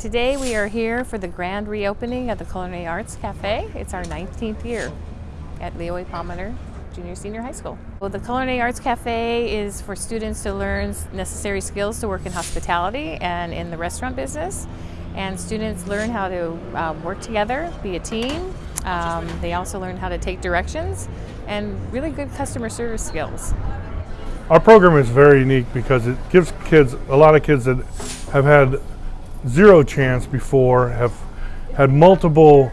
Today we are here for the grand reopening of the Culinary Arts Cafe. It's our 19th year at Leo A. Palmer Junior Senior High School. Well, the Culinary Arts Cafe is for students to learn necessary skills to work in hospitality and in the restaurant business. And students learn how to um, work together, be a team. Um, they also learn how to take directions and really good customer service skills. Our program is very unique because it gives kids, a lot of kids that have had zero chance before, have had multiple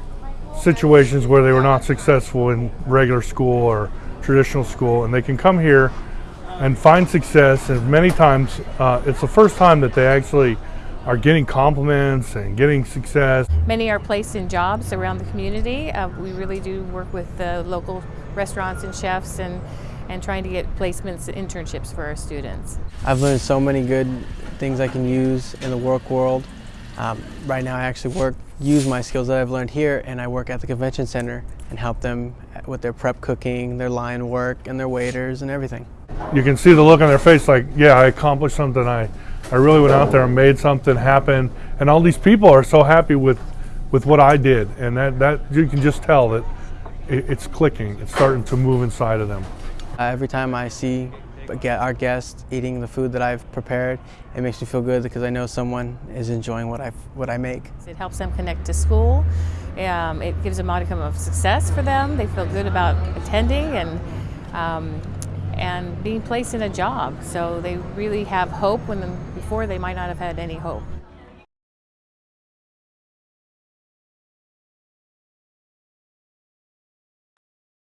situations where they were not successful in regular school or traditional school, and they can come here and find success. And many times, uh, it's the first time that they actually are getting compliments and getting success. Many are placed in jobs around the community. Uh, we really do work with the local restaurants and chefs and, and trying to get placements and internships for our students. I've learned so many good things I can use in the work world. Um, right now I actually work, use my skills that I've learned here and I work at the convention center and help them with their prep cooking, their line work, and their waiters and everything. You can see the look on their face like, yeah, I accomplished something. I, I really went out there and made something happen. And all these people are so happy with, with what I did. And that, that you can just tell that it, it's clicking. It's starting to move inside of them. Uh, every time I see our guests eating the food that I've prepared, it makes me feel good because I know someone is enjoying what I what I make. It helps them connect to school. Um, it gives a modicum of success for them. They feel good about attending and um, and being placed in a job. So they really have hope when before they might not have had any hope.